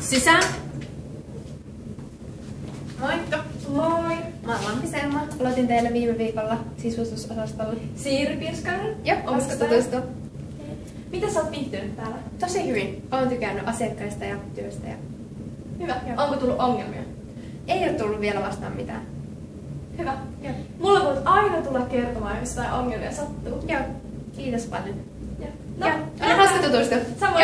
Sisään. Moikka. Moi! Mä oon Lampi Selma. Aloitin teille viime viikolla sisustusosastolla. Siiri Pirskanen. Joo, onko tutustu? Mitä sä oot viihtynyt täällä? Tosi hyvin. Oon tykännyt asiakkaista ja työstä. Ja... Hyvä. Joo. Onko tullut ongelmia? Ei ole tullut vielä vastaan mitään. Hyvä. Joo. Mulla voit aina tulla kertomaan, jos jotain ongelmia sattuu. Joo. Kiitos paljon. Joo. No, Joo. Oli hauska tutustua. Samoin.